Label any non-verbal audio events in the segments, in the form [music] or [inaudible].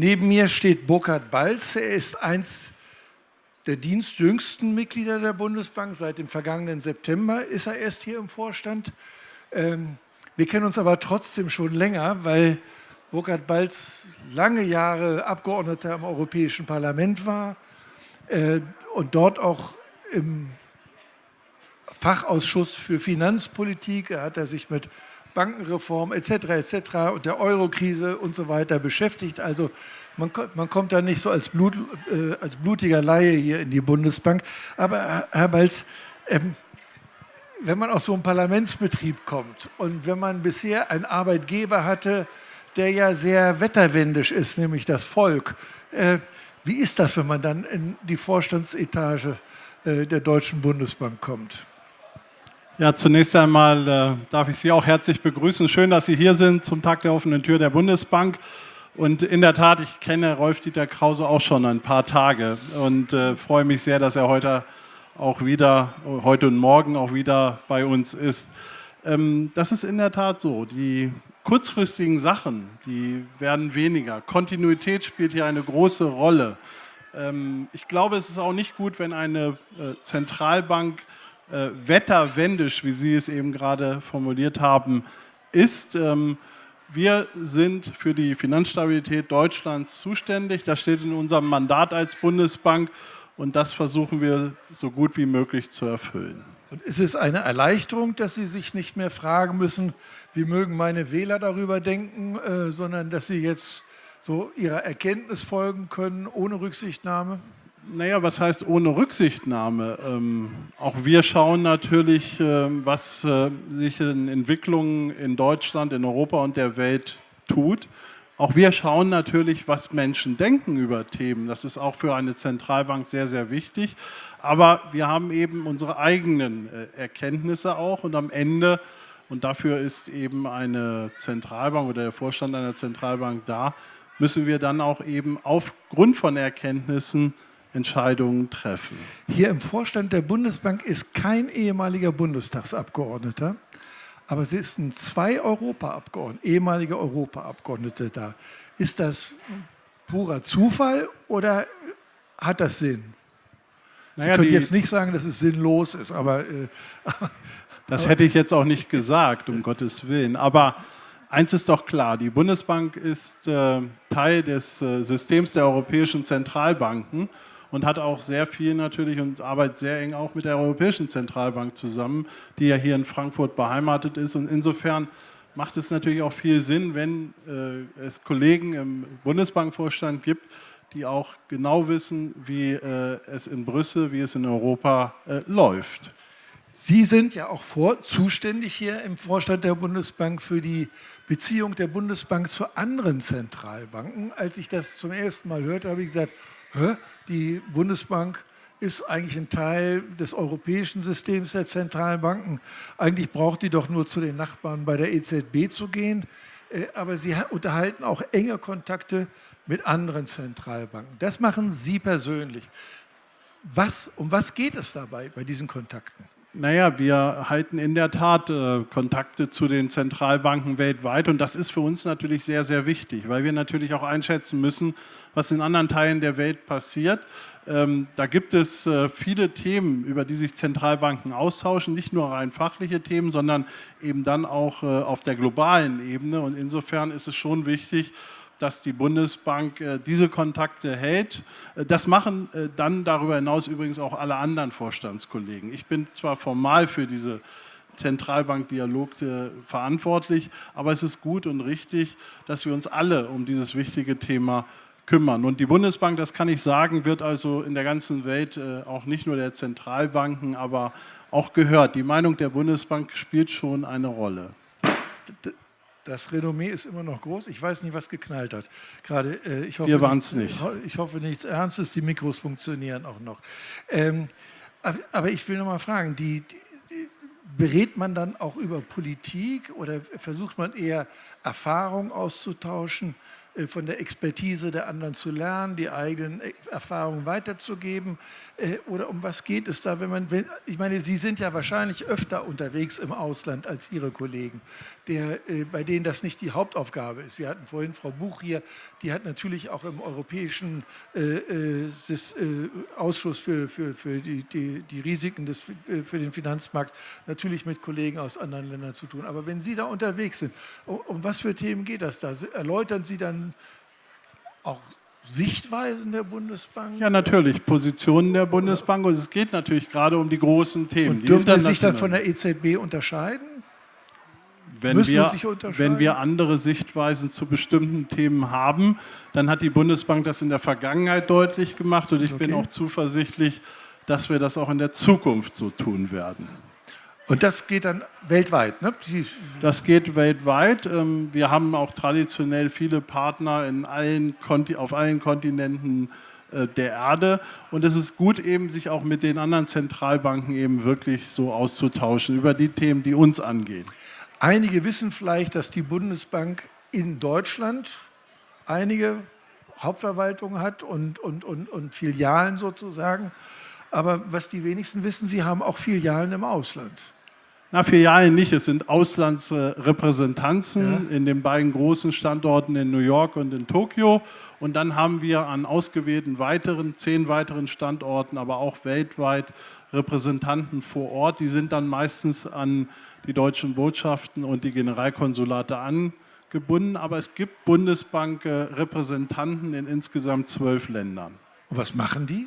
Neben mir steht Burkhard Balz. Er ist eins der dienstjüngsten Mitglieder der Bundesbank. Seit dem vergangenen September ist er erst hier im Vorstand. Ähm, wir kennen uns aber trotzdem schon länger, weil Burkhard Balz lange Jahre Abgeordneter im Europäischen Parlament war äh, und dort auch im Fachausschuss für Finanzpolitik, er hat er sich mit Bankenreform etc. etc. und der Eurokrise und so weiter beschäftigt. Also man, man kommt da nicht so als, Blut, äh, als blutiger Laie hier in die Bundesbank. Aber Herr Balz, ähm, wenn man aus so einem Parlamentsbetrieb kommt und wenn man bisher einen Arbeitgeber hatte, der ja sehr wetterwendisch ist, nämlich das Volk, äh, wie ist das, wenn man dann in die Vorstandsetage äh, der Deutschen Bundesbank kommt? Ja, zunächst einmal äh, darf ich Sie auch herzlich begrüßen. Schön, dass Sie hier sind zum Tag der offenen Tür der Bundesbank. Und in der Tat, ich kenne Rolf-Dieter Krause auch schon ein paar Tage und äh, freue mich sehr, dass er heute auch wieder, heute und morgen auch wieder bei uns ist. Ähm, das ist in der Tat so. Die kurzfristigen Sachen, die werden weniger. Kontinuität spielt hier eine große Rolle. Ähm, ich glaube, es ist auch nicht gut, wenn eine äh, Zentralbank äh, wetterwendisch, wie Sie es eben gerade formuliert haben, ist. Ähm, wir sind für die Finanzstabilität Deutschlands zuständig. Das steht in unserem Mandat als Bundesbank und das versuchen wir so gut wie möglich zu erfüllen. Und ist es eine Erleichterung, dass Sie sich nicht mehr fragen müssen, wie mögen meine Wähler darüber denken, äh, sondern dass Sie jetzt so Ihrer Erkenntnis folgen können, ohne Rücksichtnahme? Naja, was heißt ohne Rücksichtnahme? Ähm, auch wir schauen natürlich, äh, was äh, sich in Entwicklungen in Deutschland, in Europa und der Welt tut. Auch wir schauen natürlich, was Menschen denken über Themen. Das ist auch für eine Zentralbank sehr, sehr wichtig. Aber wir haben eben unsere eigenen äh, Erkenntnisse auch und am Ende, und dafür ist eben eine Zentralbank oder der Vorstand einer Zentralbank da, müssen wir dann auch eben aufgrund von Erkenntnissen Entscheidungen treffen. Hier im Vorstand der Bundesbank ist kein ehemaliger Bundestagsabgeordneter, aber es sind zwei Europaabgeordnete, ehemalige Europaabgeordnete da. Ist das purer Zufall oder hat das Sinn? Sie naja, können jetzt nicht sagen, dass es sinnlos ist, aber... Äh, [laughs] das hätte ich jetzt auch nicht gesagt, um Gottes Willen. Aber eins ist doch klar, die Bundesbank ist äh, Teil des äh, Systems der europäischen Zentralbanken und hat auch sehr viel natürlich und arbeitet sehr eng auch mit der Europäischen Zentralbank zusammen, die ja hier in Frankfurt beheimatet ist. Und insofern macht es natürlich auch viel Sinn, wenn äh, es Kollegen im Bundesbankvorstand gibt, die auch genau wissen, wie äh, es in Brüssel, wie es in Europa äh, läuft. Sie sind ja auch vor, zuständig hier im Vorstand der Bundesbank für die Beziehung der Bundesbank zu anderen Zentralbanken. Als ich das zum ersten Mal hörte, habe ich gesagt, die Bundesbank ist eigentlich ein Teil des europäischen Systems der Zentralbanken. Eigentlich braucht die doch nur zu den Nachbarn bei der EZB zu gehen. Äh, aber sie unterhalten auch enge Kontakte mit anderen Zentralbanken. Das machen Sie persönlich. Was, um was geht es dabei bei diesen Kontakten? Naja, wir halten in der Tat äh, Kontakte zu den Zentralbanken weltweit und das ist für uns natürlich sehr, sehr wichtig, weil wir natürlich auch einschätzen müssen, was in anderen Teilen der Welt passiert. Ähm, da gibt es äh, viele Themen, über die sich Zentralbanken austauschen, nicht nur rein fachliche Themen, sondern eben dann auch äh, auf der globalen Ebene. Und insofern ist es schon wichtig, dass die Bundesbank äh, diese Kontakte hält. Das machen dann darüber hinaus übrigens auch alle anderen Vorstandskollegen. Ich bin zwar formal für diese Zentralbankdialog verantwortlich, aber es ist gut und richtig, dass wir uns alle um dieses wichtige Thema kümmern. Und die Bundesbank, das kann ich sagen, wird also in der ganzen Welt äh, auch nicht nur der Zentralbanken, aber auch gehört. Die Meinung der Bundesbank spielt schon eine Rolle. Das Renommee ist immer noch groß. Ich weiß nicht, was geknallt hat. Gerade, äh, ich hoffe, Wir waren es nicht. Ich hoffe nichts Ernstes. Die Mikros funktionieren auch noch. Ähm, aber, ich will noch mal fragen: die, die, berät man dann auch über Politik oder versucht man eher Erfahrung auszutauschen? Äh, von der Expertise der anderen zu lernen, die eigenen äh, Erfahrungen weiterzugeben? Äh, oder um was geht es da, wenn man, wenn, ich meine, Sie sind ja wahrscheinlich öfter unterwegs im Ausland als Ihre Kollegen, der, bei denen das nicht die Hauptaufgabe ist. Wir hatten vorhin Frau Buch hier, die hat natürlich auch im Europäischen Ausschuss für, für, für die, die, die Risiken des, für den Finanzmarkt natürlich mit Kollegen aus anderen Ländern zu tun. Aber wenn Sie da unterwegs sind, um, um was für Themen geht das da? Erläutern Sie dann auch Sichtweisen der Bundesbank? Ja, natürlich, Positionen der Bundesbank und es geht natürlich gerade um die großen Themen. Und dürfen Sie sich dann von der EZB unterscheiden? Wenn wir, wenn wir andere Sichtweisen zu bestimmten Themen haben, dann hat die Bundesbank das in der Vergangenheit deutlich gemacht und ich okay. bin auch zuversichtlich, dass wir das auch in der Zukunft so tun werden. Und das geht dann weltweit, ne? Das geht weltweit. Ähm, wir haben auch traditionell viele Partner in allen auf allen Kontinenten äh, der Erde. Und es ist gut, eben sich auch mit den anderen Zentralbanken eben wirklich so auszutauschen über die Themen, die uns angehen. Einige wissen vielleicht, dass die Bundesbank in Deutschland einige Hauptverwaltungen hat und, und, und, und Filialen sozusagen. Aber was die wenigsten wissen, sie haben auch Filialen im Ausland. Na, Filialen nicht, es sind Auslandsrepräsentanzen ja. in den beiden großen Standorten in New York und in Tokio. Und dann haben wir an ausgewählten weiteren, zehn weiteren Standorten, aber auch weltweit Repräsentanten vor Ort. Die sind dann meistens an die deutschen Botschaften und die Generalkonsulate angebunden. Aber es gibt Bundesbank-Repräsentanten in insgesamt zwölf Ländern. Und was machen die?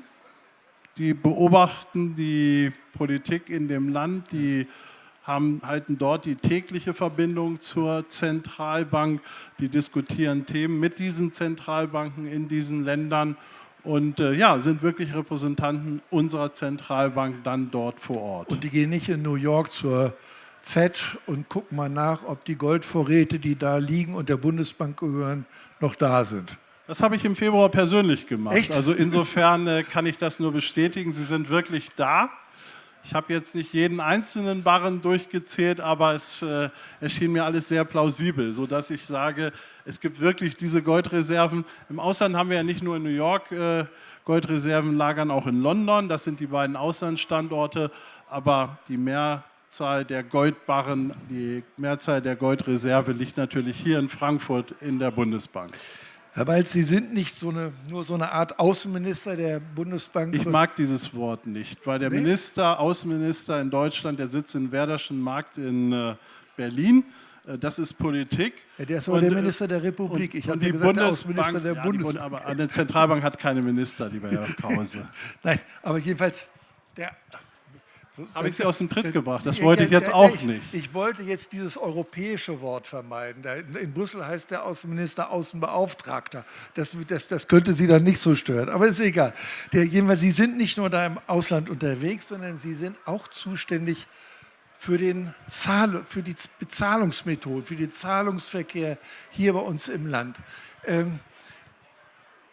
Die beobachten die Politik in dem Land, die haben, halten dort die tägliche Verbindung zur Zentralbank. Die diskutieren Themen mit diesen Zentralbanken in diesen Ländern und äh, ja, sind wirklich Repräsentanten unserer Zentralbank dann dort vor Ort. Und die gehen nicht in New York zur FED und gucken mal nach, ob die Goldvorräte, die da liegen und der Bundesbank gehören, noch da sind. Das habe ich im Februar persönlich gemacht. Echt? Also insofern äh, kann ich das nur bestätigen. Sie sind wirklich da. Ich habe jetzt nicht jeden einzelnen Barren durchgezählt, aber es äh, erschien mir alles sehr plausibel, sodass ich sage, es gibt wirklich diese Goldreserven. Im Ausland haben wir ja nicht nur in New York äh, Goldreserven lagern, auch in London. Das sind die beiden Auslandsstandorte, aber die Mehrzahl der Goldbarren, die Mehrzahl der Goldreserve liegt natürlich hier in Frankfurt in der Bundesbank. Herr Balz, Sie sind nicht so eine, nur so eine Art Außenminister der Bundesbank. Ich mag dieses Wort nicht, weil der nee? Minister, Außenminister in Deutschland, der sitzt in Werderschen Markt in äh, Berlin. Äh, das ist Politik. Ja, der ist aber und, der äh, Minister der Republik. Ich habe gesagt, Bundesbank, der Außenminister der ja, Bundesbank. aber eine Zentralbank hat keine Minister, lieber Herr [laughs] Krause. Nein, aber jedenfalls, der habe ich Sie aus dem Tritt gebracht? Das wollte ich jetzt auch nicht. Ich wollte jetzt dieses europäische Wort vermeiden. In Brüssel heißt der Außenminister Außenbeauftragter. Das, das, das könnte Sie dann nicht so stören. Aber ist egal. Der, jedenfalls, Sie sind nicht nur da im Ausland unterwegs, sondern Sie sind auch zuständig für, den Zahl, für die Bezahlungsmethode, für den Zahlungsverkehr hier bei uns im Land. Ähm,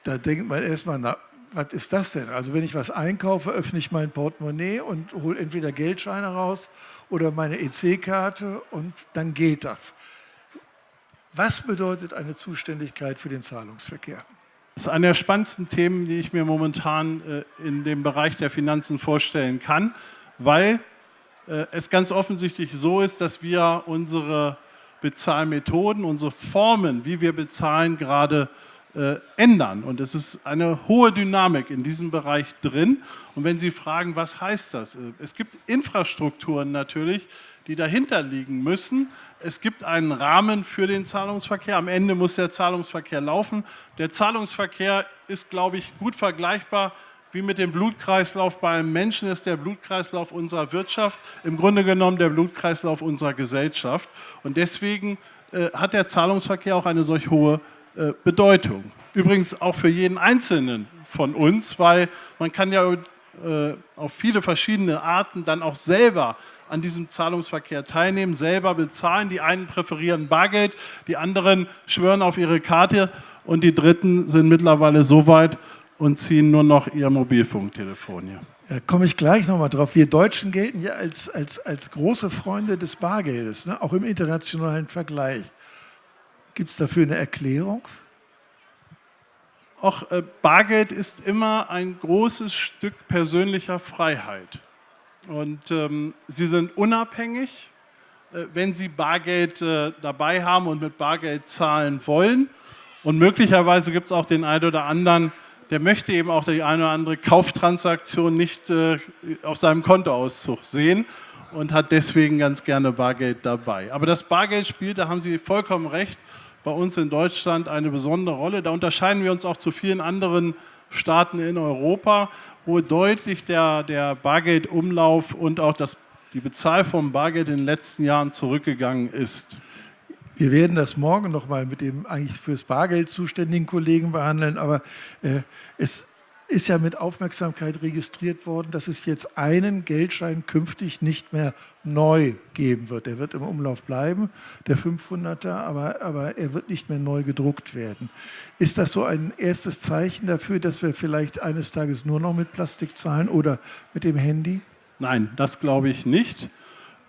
da denkt man erstmal, na, was ist das denn? Also wenn ich was einkaufe, öffne ich mein Portemonnaie und hole entweder Geldscheine raus oder meine EC-Karte und dann geht das. Was bedeutet eine Zuständigkeit für den Zahlungsverkehr? Das ist eine der spannendsten Themen, die ich mir momentan äh, in dem Bereich der Finanzen vorstellen kann, weil äh, es ganz offensichtlich so ist, dass wir unsere Bezahlmethoden, unsere Formen, wie wir bezahlen, gerade äh, ändern. Und es ist eine hohe Dynamik in diesem Bereich drin. Und wenn Sie fragen, was heißt das? Äh, es gibt Infrastrukturen natürlich, die dahinter liegen müssen. Es gibt einen Rahmen für den Zahlungsverkehr. Am Ende muss der Zahlungsverkehr laufen. Der Zahlungsverkehr ist, glaube ich, gut vergleichbar wie mit dem Blutkreislauf bei einem Menschen ist der Blutkreislauf unserer Wirtschaft im Grunde genommen der Blutkreislauf unserer Gesellschaft. Und deswegen äh, hat der Zahlungsverkehr auch eine solch hohe äh, Bedeutung. Übrigens auch für jeden Einzelnen von uns, weil man kann ja äh, auf viele verschiedene Arten dann auch selber an diesem Zahlungsverkehr teilnehmen, selber bezahlen. Die einen präferieren Bargeld, die anderen schwören auf ihre Karte und die Dritten sind mittlerweile so weit und ziehen nur noch ihr Mobilfunktelefon hier. Da komme ich gleich nochmal drauf. Wir Deutschen gelten ja als, als, als große Freunde des Bargeldes, ne? auch im internationalen Vergleich. Gibt es dafür eine Erklärung? auch äh, Bargeld ist immer ein großes Stück persönlicher Freiheit. Und ähm, Sie sind unabhängig, äh, wenn Sie Bargeld äh, dabei haben und mit Bargeld zahlen wollen. Und möglicherweise gibt es auch den einen oder anderen, der möchte eben auch die eine oder andere Kauftransaktion nicht äh, auf seinem Kontoauszug sehen und hat deswegen ganz gerne Bargeld dabei. Aber das Bargeld spielt, da haben Sie vollkommen recht, bei uns in Deutschland eine besondere Rolle. Da unterscheiden wir uns auch zu vielen anderen Staaten in Europa, wo deutlich der, der Bargeldumlauf und auch das, die Bezahlform Bargeld in den letzten Jahren zurückgegangen ist. Wir werden das morgen noch mal mit dem eigentlich fürs Bargeld zuständigen Kollegen behandeln, aber äh, es ist ja mit Aufmerksamkeit registriert worden, dass es jetzt einen Geldschein künftig nicht mehr neu geben wird. Er wird im Umlauf bleiben, der 500er, aber, aber er wird nicht mehr neu gedruckt werden. Ist das so ein erstes Zeichen dafür, dass wir vielleicht eines Tages nur noch mit Plastik zahlen oder mit dem Handy? Nein, das glaube ich nicht.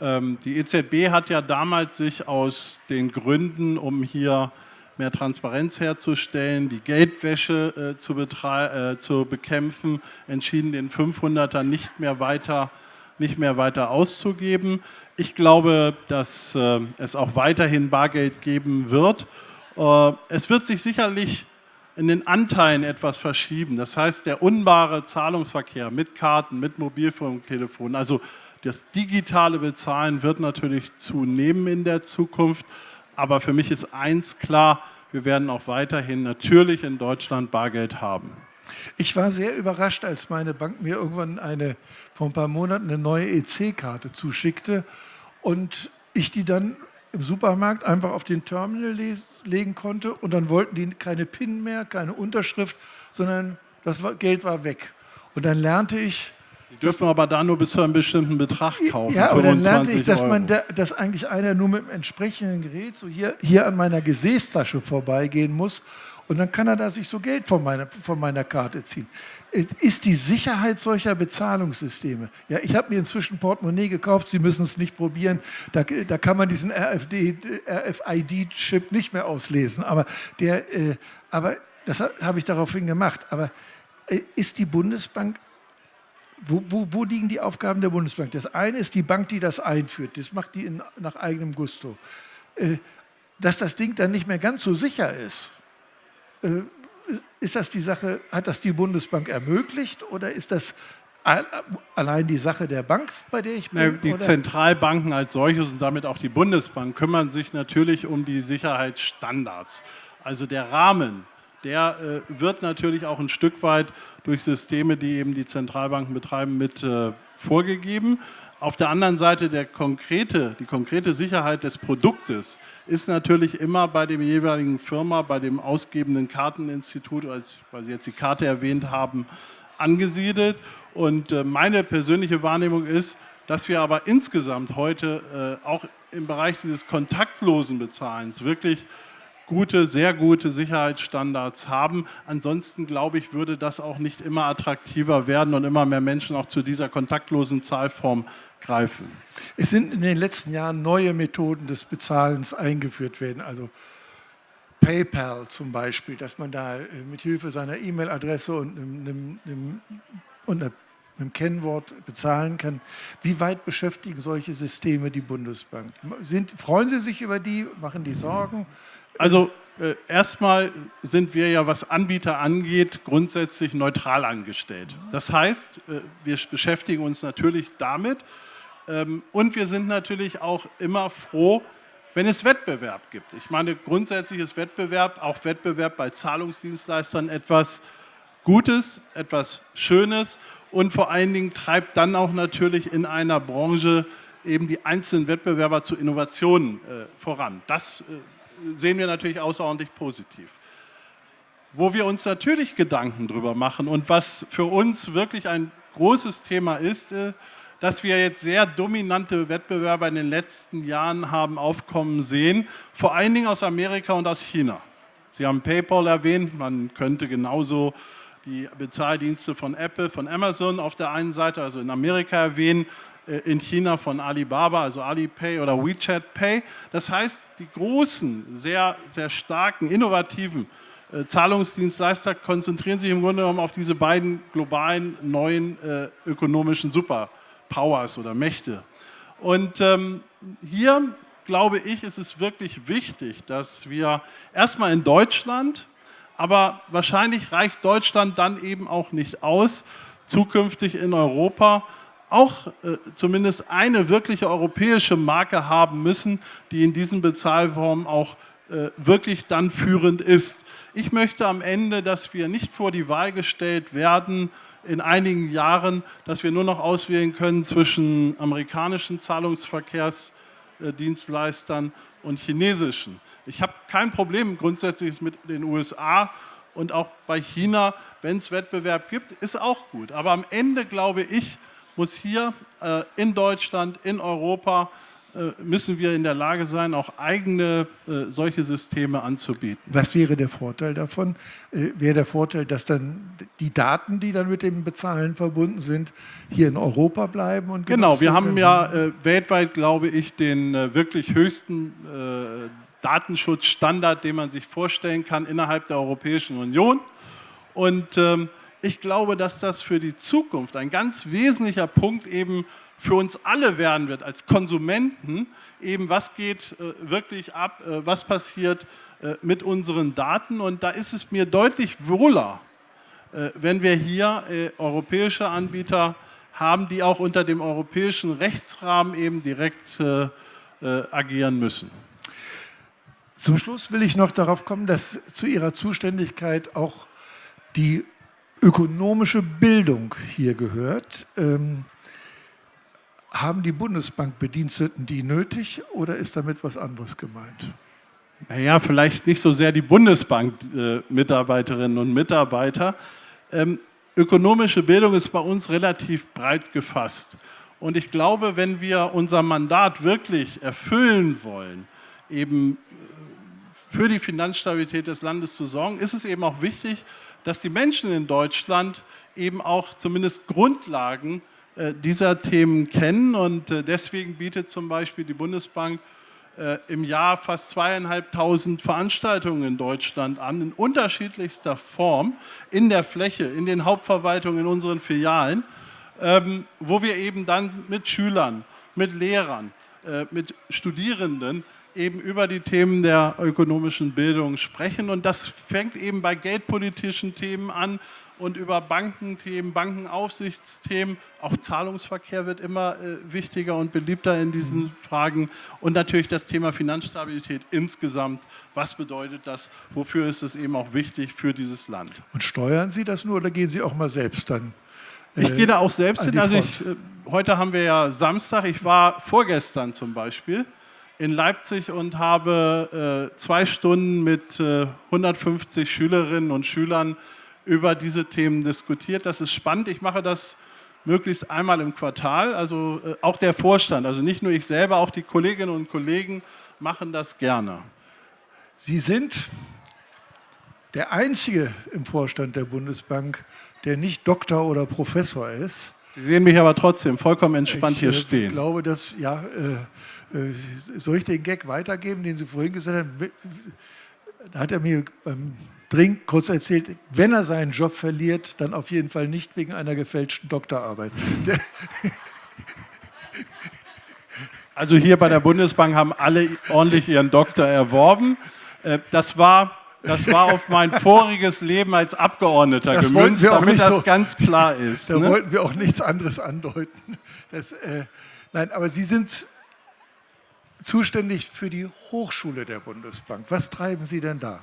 Ähm, die EZB hat ja damals sich aus den Gründen, um hier mehr Transparenz herzustellen, die Geldwäsche äh, zu, äh, zu, bekämpfen, entschieden, den 500er nicht mehr weiter, nicht mehr weiter auszugeben. Ich glaube, dass äh, es auch weiterhin Bargeld geben wird. Äh, es wird sich sicherlich in den Anteilen etwas verschieben. Das heißt, der unbare Zahlungsverkehr mit Karten, mit Mobilfunktelefonen, also das digitale Bezahlen wird natürlich zunehmen in der Zukunft. Aber für mich ist eins klar, wir werden auch weiterhin natürlich in Deutschland Bargeld haben. Ich war sehr überrascht, als meine Bank mir irgendwann eine, vor ein paar Monaten eine neue EC-Karte zuschickte und ich die dann im Supermarkt einfach auf den Terminal legen konnte und dann wollten die keine PIN mehr, keine Unterschrift, sondern das Geld war weg. Und dann lernte ich, die dürfen aber da nur bis zu einem bestimmten Betrag kaufen. Ja, und dann lernte ich, dass, man da, dass eigentlich einer nur mit dem entsprechenden Gerät so hier, hier an meiner Gesäßtasche vorbeigehen muss und dann kann er da sich so Geld von meiner, von meiner Karte ziehen. Ist die Sicherheit solcher Bezahlungssysteme? Ja, ich habe mir inzwischen Portemonnaie gekauft, Sie müssen es nicht probieren. Da, da kann man diesen RFID-Chip nicht mehr auslesen. Aber, der, äh, aber das habe ich daraufhin gemacht. Aber äh, ist die Bundesbank wo, wo, wo, liegen die Aufgaben der Bundesbank? Das eine ist die Bank, die das einführt. Das macht die in, nach eigenem Gusto. Äh, dass das Ding dann nicht mehr ganz so sicher ist, äh, ist das die Sache, hat das die Bundesbank ermöglicht oder ist das allein die Sache der Bank, bei der ich bin? Die oder? Zentralbanken als solches und damit auch die Bundesbank kümmern sich natürlich um die Sicherheitsstandards. Also der Rahmen, der äh, wird natürlich auch ein Stück weit durch Systeme, die eben die Zentralbanken betreiben, mit äh, vorgegeben. Auf der anderen Seite der konkrete, die konkrete Sicherheit des Produktes ist natürlich immer bei dem jeweiligen Firma, bei dem ausgebenden Karteninstitut, weil Sie jetzt die Karte erwähnt haben, angesiedelt. Und äh, meine persönliche Wahrnehmung ist, dass wir aber insgesamt heute äh, auch im Bereich dieses kontaktlosen Bezahlens wirklich gute, sehr gute Sicherheitsstandards haben. Ansonsten, glaube ich, würde das auch nicht immer attraktiver werden und immer mehr Menschen auch zu dieser kontaktlosen Zahlform greifen. Es sind in den letzten Jahren neue Methoden des Bezahlens eingeführt werden, also PayPal zum Beispiel, dass man da äh, mit Hilfe seiner E-Mail-Adresse und einem, einem, und einem Kennwort bezahlen kann. Wie weit beschäftigen solche Systeme die Bundesbank? Sind, freuen Sie sich über die? Machen die Sorgen? Also äh, erstmal sind wir ja, was Anbieter angeht, grundsätzlich neutral angestellt. Das heißt, äh, wir beschäftigen uns natürlich damit ähm, und wir sind natürlich auch immer froh, wenn es Wettbewerb gibt. Ich meine, grundsätzlich ist Wettbewerb, auch Wettbewerb bei Zahlungsdienstleistern etwas Gutes, etwas Schönes und vor allen Dingen treibt dann auch natürlich in einer Branche eben die einzelnen Wettbewerber zu Innovationen äh, voran. Das äh, sehen wir natürlich außerordentlich positiv. Wo wir uns natürlich Gedanken drüber machen und was für uns wirklich ein großes Thema ist, äh, dass wir jetzt sehr dominante Wettbewerber in den letzten Jahren haben aufkommen sehen, vor allen Dingen aus Amerika und aus China. Sie haben PayPal erwähnt, man könnte genauso die Bezahldienste von Apple, von Amazon auf der einen Seite, also in Amerika erwähnen, äh, in China von Alibaba, also Alipay oder WeChat Pay. Das heißt, die großen, sehr, sehr starken, innovativen äh, Zahlungsdienstleister konzentrieren sich im Grunde genommen auf diese beiden globalen neuen äh, ökonomischen Superpowers oder Mächte. Und ähm, hier glaube ich, ist es wirklich wichtig, dass wir erstmal in Deutschland, aber wahrscheinlich reicht Deutschland dann eben auch nicht aus, zukünftig in Europa auch äh, zumindest eine wirkliche europäische Marke haben müssen, die in diesen Bezahlformen auch äh, wirklich dann führend ist. Ich möchte am Ende, dass wir nicht vor die Wahl gestellt werden, in einigen Jahren, dass wir nur noch auswählen können zwischen amerikanischen Zahlungsverkehrsdienstleistern und chinesischen. Ich habe kein Problem grundsätzlich mit den USA und auch bei China, wenn es Wettbewerb gibt, ist auch gut. Aber am Ende, glaube ich, muss hier äh, in Deutschland, in Europa, äh, müssen wir in der Lage sein, auch eigene äh, solche Systeme anzubieten. Was wäre der Vorteil davon? Äh, wäre der Vorteil, dass dann die Daten, die dann mit dem Bezahlen verbunden sind, hier in Europa bleiben? Und genau, wir haben ja äh, weltweit, glaube ich, den äh, wirklich höchsten Datenschutzstandard, den man sich vorstellen kann innerhalb der Europäischen Union. Und ähm, ich glaube, dass das für die Zukunft ein ganz wesentlicher Punkt eben für uns alle werden wird als Konsumenten, eben was geht äh, wirklich ab, äh, was passiert äh, mit unseren Daten. Und da ist es mir deutlich wohler, äh, wenn wir hier äh, europäische Anbieter haben, die auch unter dem europäischen Rechtsrahmen eben direkt äh, agieren müssen. Zum Schluss will ich noch darauf kommen, dass zu Ihrer Zuständigkeit auch die ökonomische Bildung hier gehört. Ähm, haben die Bundesbankbediensteten die nötig oder ist damit was anderes gemeint? Naja, vielleicht nicht so sehr die Bundesbank-Mitarbeiterinnen und Mitarbeiter. Ähm, ökonomische Bildung ist bei uns relativ breit gefasst. Und ich glaube, wenn wir unser Mandat wirklich erfüllen wollen, eben äh, für die Finanzstabilität des Landes zu sorgen, ist es eben auch wichtig, dass die Menschen in Deutschland eben auch zumindest Grundlagen äh, dieser Themen kennen. Und äh, deswegen bietet zum Beispiel die Bundesbank äh, im Jahr fast zweieinhalbtausend Veranstaltungen in Deutschland an, in unterschiedlichster Form, in der Fläche, in den Hauptverwaltungen, in unseren Filialen, ähm, wo wir eben dann mit Schülern, mit Lehrern, mit Studierenden eben über die Themen der ökonomischen Bildung sprechen. Und das fängt eben bei geldpolitischen Themen an und über Bankenthemen, Bankenaufsichtsthemen. Auch Zahlungsverkehr wird immer äh, wichtiger und beliebter in diesen. Fragen. Und natürlich das Thema Finanzstabilität insgesamt. Was bedeutet das? Wofür ist es eben auch wichtig für dieses Land? Und steuern Sie das nur oder gehen Sie auch mal selbst dann? Äh, ich gehe da auch selbst hin. Also ich, äh, heute haben wir ja Samstag. Ich war vorgestern zum Beispiel in Leipzig und habe äh, zwei Stunden mit äh, 150 Schülerinnen und Schülern über diese Themen diskutiert. Das ist spannend. Ich mache das möglichst einmal im Quartal. Also äh, auch der Vorstand, also nicht nur ich selber, auch die Kolleginnen und Kollegen machen das gerne. Sie sind der Einzige im Vorstand der Bundesbank, der nicht Doktor oder Professor ist. Sie sehen mich aber trotzdem vollkommen entspannt ich, hier stehen. Ich glaube, dass, ja, äh, soll ich den Gag weitergeben, den Sie vorhin gesagt haben? Da hat er mir beim Drink kurz erzählt, wenn er seinen Job verliert, dann auf jeden Fall nicht wegen einer gefälschten Doktorarbeit. Also hier bei der Bundesbank haben alle ordentlich ihren Doktor erworben. Äh, das war, das war auf mein voriges Leben als Abgeordneter das gemünzt, damit das so, ganz klar ist. Da ne? wollten wir auch nichts anderes andeuten. Das, äh, nein, aber Sie sind zuständig für die Hochschule der Bundesbank. Was treiben Sie denn da?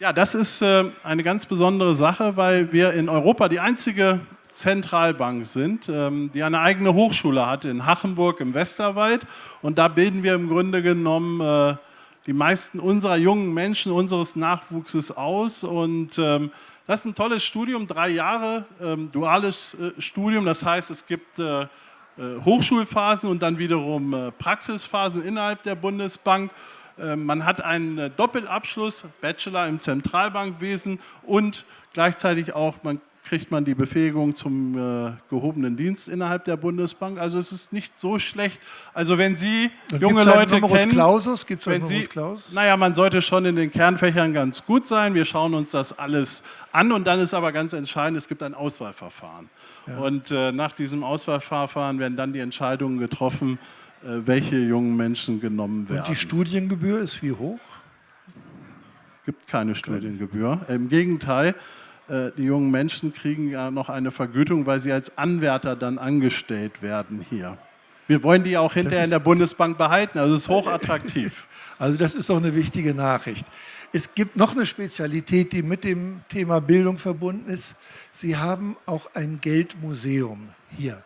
Ja, das ist äh, eine ganz besondere Sache, weil wir in Europa die einzige Zentralbank sind, ähm, die eine eigene Hochschule hat in Hachenburg im Westerwald. Und da bilden wir im Grunde genommen äh, die meisten unserer jungen Menschen, unseres Nachwuchses aus. Und ähm, das ist ein tolles Studium, drei Jahre, ähm, duales äh, Studium. Das heißt, es gibt Hochschulphasen und dann wiederum äh, Praxisphasen innerhalb der Bundesbank. Äh, man hat einen Doppelabschluss, Bachelor im Zentralbankwesen und gleichzeitig auch, man kriegt man die Befähigung zum äh, gehobenen Dienst innerhalb der Bundesbank. Also es ist nicht so schlecht. Also wenn Sie Und junge einen Leute Numerus kennen, Clausus? Gibt's einen wenn Sie, Clausus? naja, man sollte schon in den Kernfächern ganz gut sein. Wir schauen uns das alles an und dann ist aber ganz entscheidend, es gibt ein Auswahlverfahren. Und äh, nach diesem Auswahlverfahren werden dann die Entscheidungen getroffen, äh, welche jungen Menschen genommen werden. Und die Studiengebühr ist wie hoch? gibt keine Studiengebühr. Im Gegenteil, die jungen Menschen kriegen ja noch eine Vergütung, weil sie als Anwärter dann angestellt werden hier. Wir wollen die auch hinterher in der Bundesbank behalten, also es ist hochattraktiv. [laughs] Also das ist auch eine wichtige Nachricht. Es gibt noch eine Spezialität, die mit dem Thema Bildung verbunden ist. Sie haben auch ein Geldmuseum hier.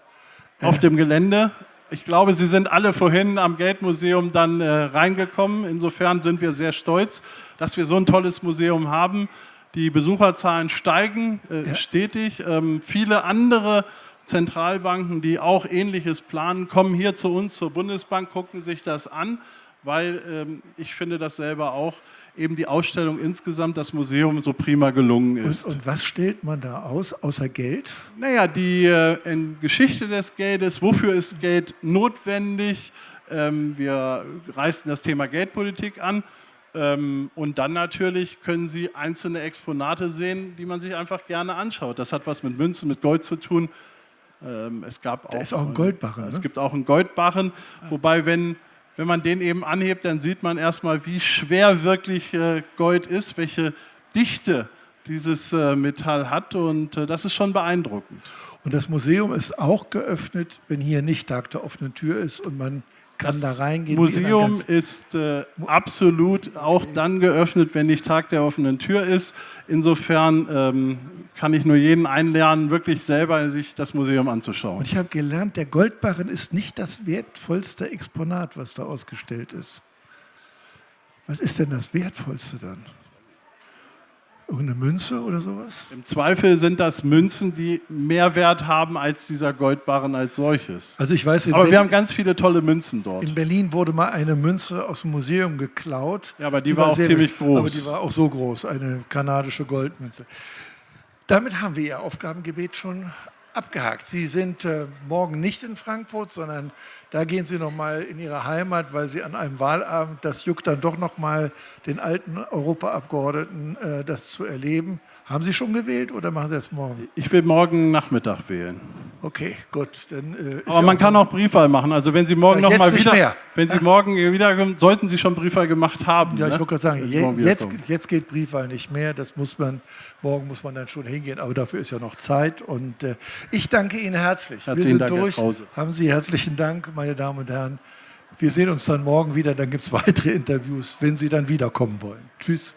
Auf dem Gelände. Ich glaube, Sie sind alle vorhin am Geldmuseum dann äh, reingekommen. Insofern sind wir sehr stolz, dass wir so ein tolles Museum haben. Die Besucherzahlen steigen äh, Ja. stetig. Ähm, viele andere Zentralbanken, die auch Ähnliches planen, kommen hier zu uns zur Bundesbank, gucken sich das an, weil ähm, ich finde das selber auch, eben die Ausstellung insgesamt, das Museum so prima gelungen ist. Und, und was stellt man da aus, außer Geld? Naja, die äh, Geschichte des Geldes, wofür ist Geld notwendig? Ähm, wir reißen das Thema Geldpolitik an. Ähm, und dann natürlich können Sie einzelne Exponate sehen, die man sich einfach gerne anschaut. Das hat was mit Münzen, mit Gold zu tun. Ähm, es gab auch, ist auch ein Goldbarren, Es ne? gibt auch einen Goldbarren, wobei wenn, wenn man den eben anhebt, dann sieht man erstmal, wie schwer wirklich äh, Gold ist, welche Dichte dieses äh, Metall hat und äh, das ist schon beeindruckend. Und das Museum ist auch geöffnet, wenn hier nicht Tag der offenen Tür ist und man kann da reingehen. Museum ist äh, absolut auch dann geöffnet, wenn nicht Tag der offenen Tür ist. Insofern ähm, kann ich nur jeden einlernen, wirklich selber sich das Museum anzuschauen. Und ich habe gelernt, der Goldbarren ist nicht das wertvollste Exponat, was da ausgestellt ist. Was ist denn das wertvollste dann? Irgendeine Münze oder sowas? Im Zweifel sind das Münzen, die mehr Wert haben als dieser Goldbarren als solches. Also ich weiß, Aber wir haben Berlin, ganz viele tolle Münzen dort. in Berlin wurde mal eine Münze aus dem Museum geklaut. Ja, aber die war auch ziemlich groß. Aber die war auch so groß, eine kanadische Goldmünze. Damit haben wir Ihr Aufgabengebet schon abgehakt. Sie sind äh, morgen nicht in Frankfurt, sondern da gehen Sie noch mal in Ihre Heimat, weil Sie an einem Wahlabend, das juckt dann doch noch mal den alten Europaabgeordneten, äh, das zu erleben. Haben Sie schon gewählt oder machen Sie das morgen? Ich will morgen Nachmittag wählen. Okay, gut. Dann, äh, Aber man auch- kann auch Briefwahl machen. Also wenn Sie morgen Ja, noch mal jetzt nicht wieder, mehr. wenn Sie morgen wiederkommen, sollten Sie schon Briefwahl gemacht haben. Ja, ich ne? wollte gerade sagen, Sie je, jetzt, jetzt geht Briefwahl nicht mehr. Das muss man, morgen muss man dann schon hingehen, aber dafür ist ja noch Zeit. Und äh, ich danke Ihnen herzlich. Wir Herzlichen sind Dank, durch. Haben Sie herzlichen Dank, meine Damen und Herren. Wir sehen uns dann morgen wieder. Dann gibt es weitere Interviews, wenn Sie dann wiederkommen wollen. Tschüss.